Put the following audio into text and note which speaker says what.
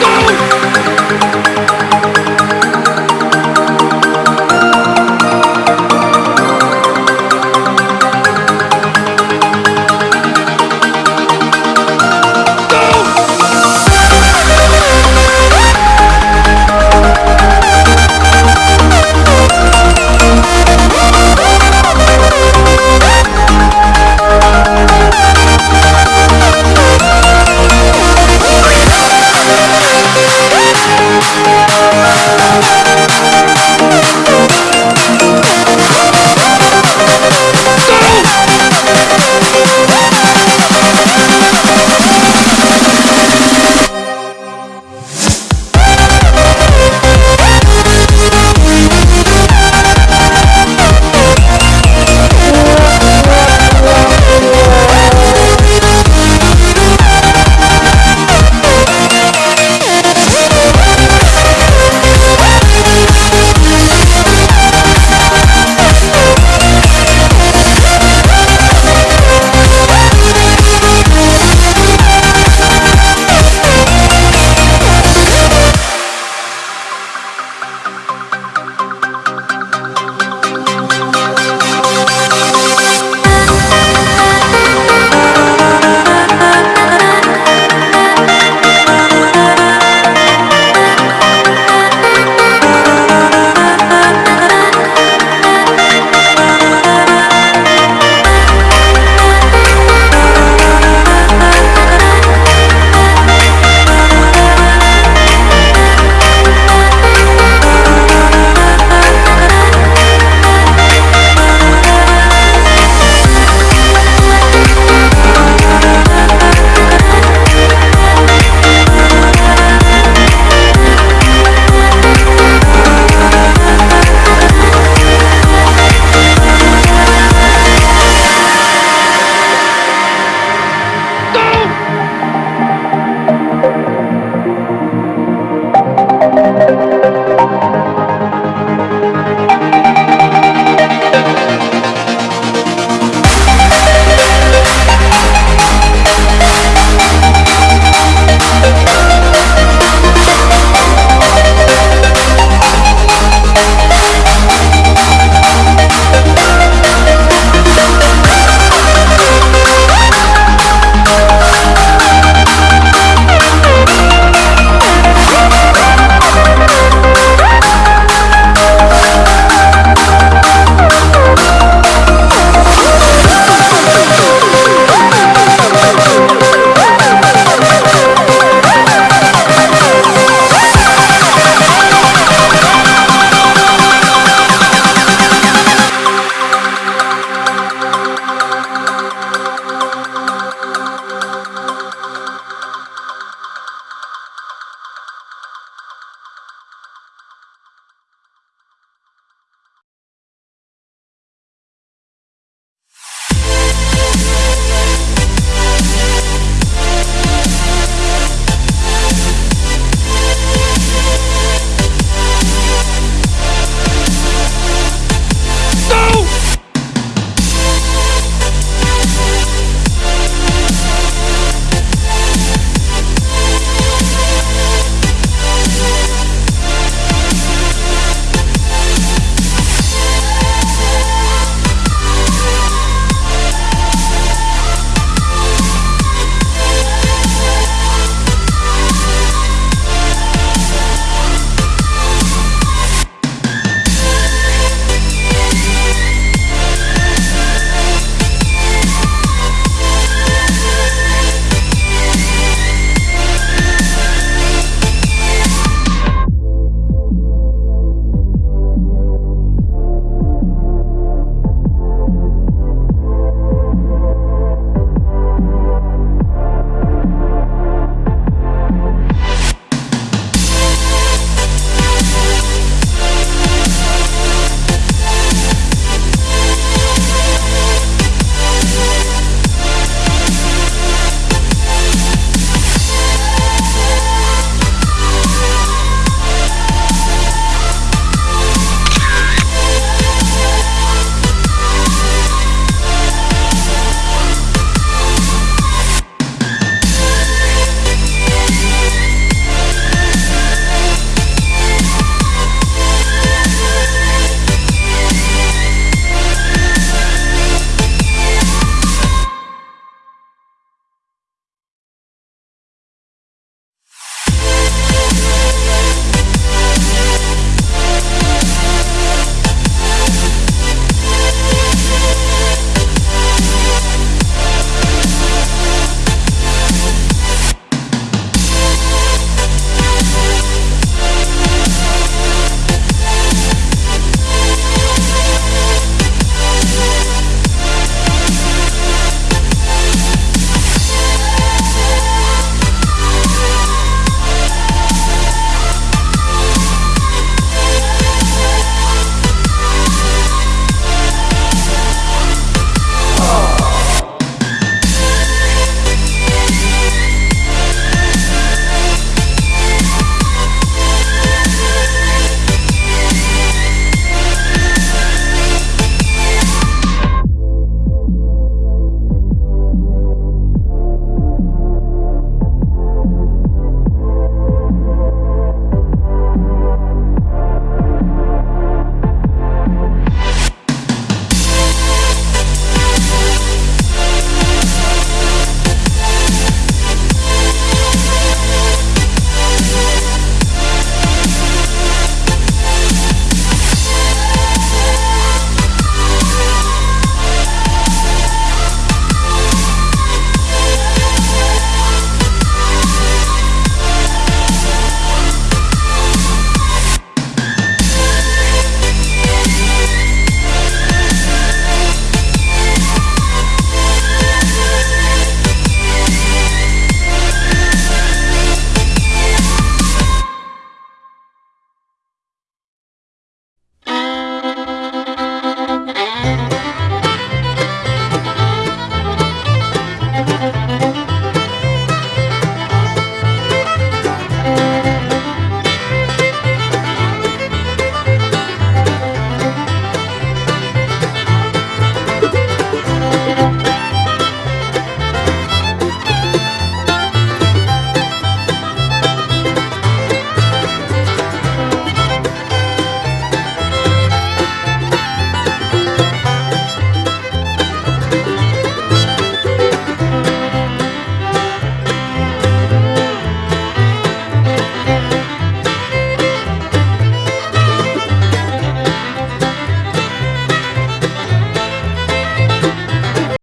Speaker 1: go!
Speaker 2: Thank you.